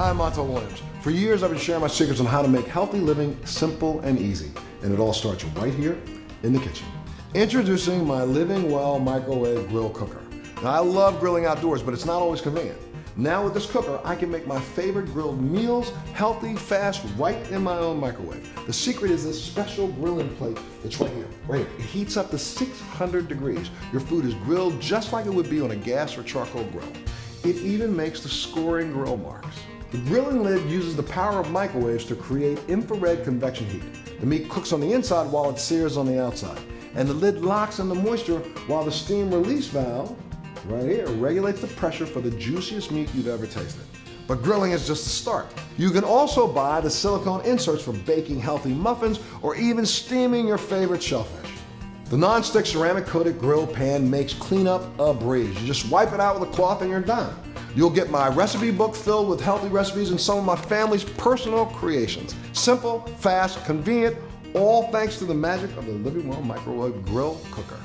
Hi, I'm Montel Williams. For years, I've been sharing my secrets on how to make healthy living simple and easy. And it all starts right here in the kitchen. Introducing my Living Well Microwave Grill Cooker. Now, I love grilling outdoors, but it's not always convenient. Now with this cooker, I can make my favorite grilled meals healthy, fast, right in my own microwave. The secret is this special grilling plate that's right here, right here. It heats up to 600 degrees. Your food is grilled just like it would be on a gas or charcoal grill. It even makes the scoring grill marks. The grilling lid uses the power of microwaves to create infrared convection heat. The meat cooks on the inside while it sears on the outside. And the lid locks in the moisture while the steam release valve right here regulates the pressure for the juiciest meat you've ever tasted. But grilling is just the start. You can also buy the silicone inserts for baking healthy muffins or even steaming your favorite shellfish. The non-stick ceramic coated grill pan makes cleanup a breeze. You just wipe it out with a cloth and you're done. You'll get my recipe book filled with healthy recipes and some of my family's personal creations. Simple, fast, convenient, all thanks to the magic of the Living Well Microwave Grill Cooker.